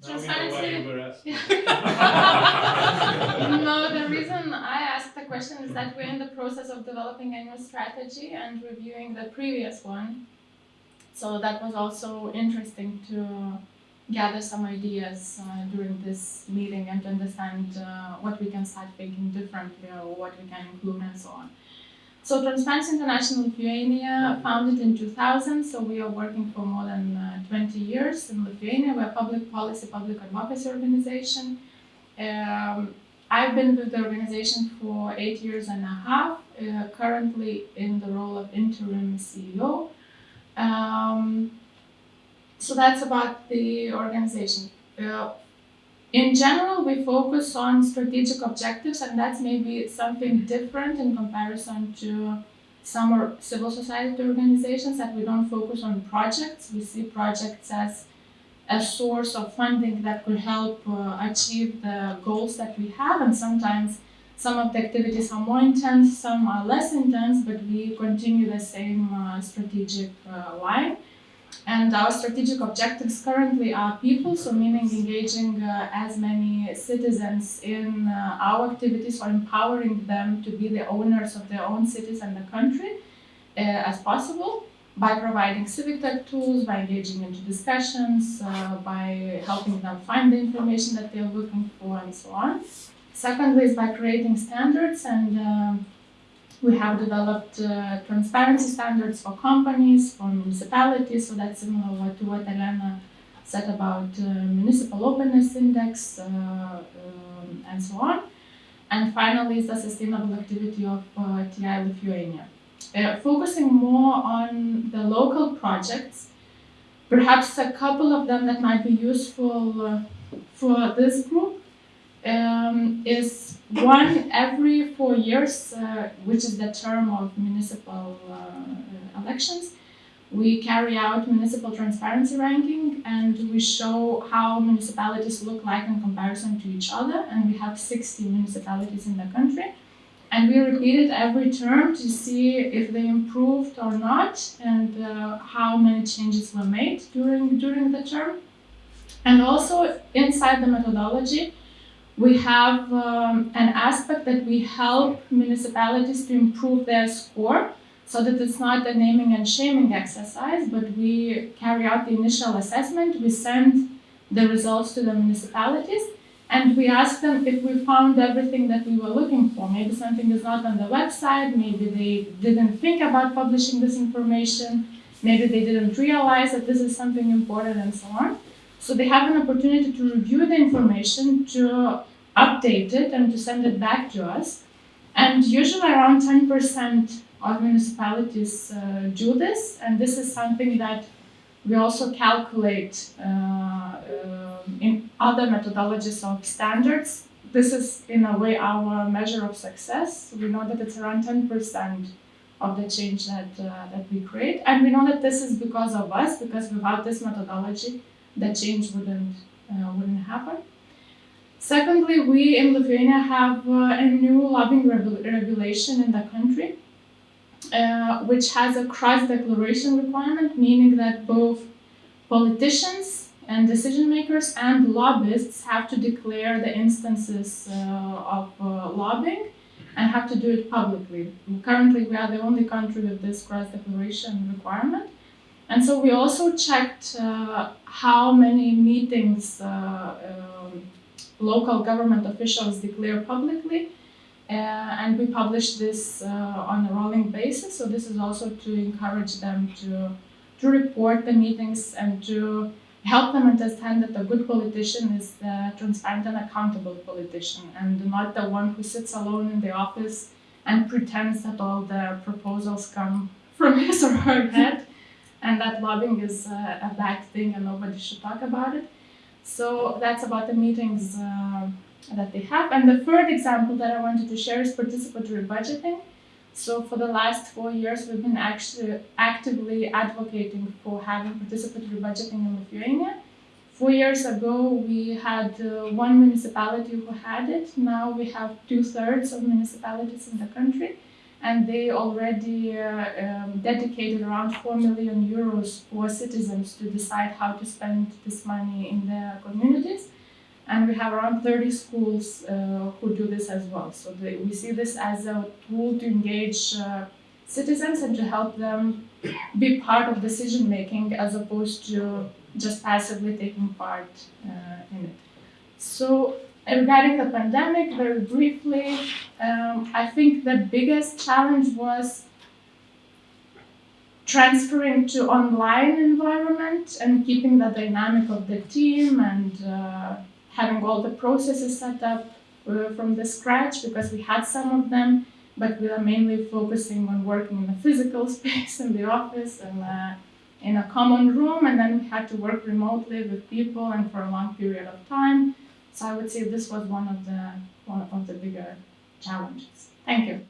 Now we know why you were asking. no, the reason I asked the question is that we're in the process of developing a new strategy and reviewing the previous one. So that was also interesting to gather some ideas uh, during this meeting and to understand uh, what we can start thinking differently or what we can include and so on. So Transparency International Lithuania, founded in 2000, so we are working for more than uh, 20 years in Lithuania. We're a public policy, public advocacy organization. Um, I've been with the organization for eight years and a half, uh, currently in the role of interim CEO. Um, so that's about the organization. Uh, in general, we focus on strategic objectives, and that's maybe something different in comparison to some civil society organizations that we don't focus on projects. We see projects as a source of funding that could help uh, achieve the goals that we have, and sometimes some of the activities are more intense, some are less intense, but we continue the same uh, strategic uh, line. And our strategic objectives currently are people, so meaning engaging uh, as many citizens in uh, our activities or empowering them to be the owners of their own cities and the country uh, as possible by providing civic tech tools, by engaging into discussions, uh, by helping them find the information that they're looking for, and so on. Secondly is by creating standards and um, we have developed uh, transparency standards for companies, for municipalities, so that's similar to what Elena said about uh, municipal openness index uh, um, and so on. And finally the sustainable activity of uh, TI Lithuania. Uh, focusing more on the local projects, perhaps a couple of them that might be useful uh, for this group um, is one every four years, uh, which is the term of municipal uh, elections. We carry out municipal transparency ranking and we show how municipalities look like in comparison to each other. And we have 60 municipalities in the country. And we repeat it every term to see if they improved or not and uh, how many changes were made during, during the term. And also inside the methodology, we have um, an aspect that we help municipalities to improve their score so that it's not a naming and shaming exercise, but we carry out the initial assessment, we send the results to the municipalities, and we ask them if we found everything that we were looking for. Maybe something is not on the website, maybe they didn't think about publishing this information, maybe they didn't realize that this is something important, and so on. So they have an opportunity to review the information, to update it and to send it back to us. And usually around 10% of municipalities uh, do this, and this is something that we also calculate uh, uh, in other methodologies of standards. This is in a way our measure of success. We know that it's around 10% of the change that, uh, that we create. And we know that this is because of us, because without this methodology, the change wouldn't, uh, wouldn't happen. Secondly, we in Lithuania have uh, a new lobbying regulation in the country, uh, which has a cross-declaration requirement, meaning that both politicians and decision makers and lobbyists have to declare the instances uh, of uh, lobbying and have to do it publicly. Currently, we are the only country with this cross-declaration requirement. And so we also checked uh, how many meetings uh, um, local government officials declare publicly. Uh, and we publish this uh, on a rolling basis. So this is also to encourage them to, to report the meetings and to help them understand that a good politician is a transparent and accountable politician and not the one who sits alone in the office and pretends that all the proposals come from his or her head and that lobbying is a, a bad thing and nobody should talk about it. So that's about the meetings uh, that they have. And the third example that I wanted to share is participatory budgeting. So for the last four years, we've been actually actively advocating for having participatory budgeting in Lithuania. Four years ago, we had uh, one municipality who had it. Now we have two thirds of municipalities in the country. And they already uh, um, dedicated around 4 million euros for citizens to decide how to spend this money in their communities. And we have around 30 schools uh, who do this as well. So they, we see this as a tool to engage uh, citizens and to help them be part of decision making as opposed to just passively taking part uh, in it. So regarding the pandemic, very briefly, um, I think the biggest challenge was transferring to online environment and keeping the dynamic of the team and uh, having all the processes set up uh, from the scratch because we had some of them, but we are mainly focusing on working in the physical space in the office and uh, in a common room, and then we had to work remotely with people and for a long period of time. So I would say this was one of the one of the bigger challenges. Thank you.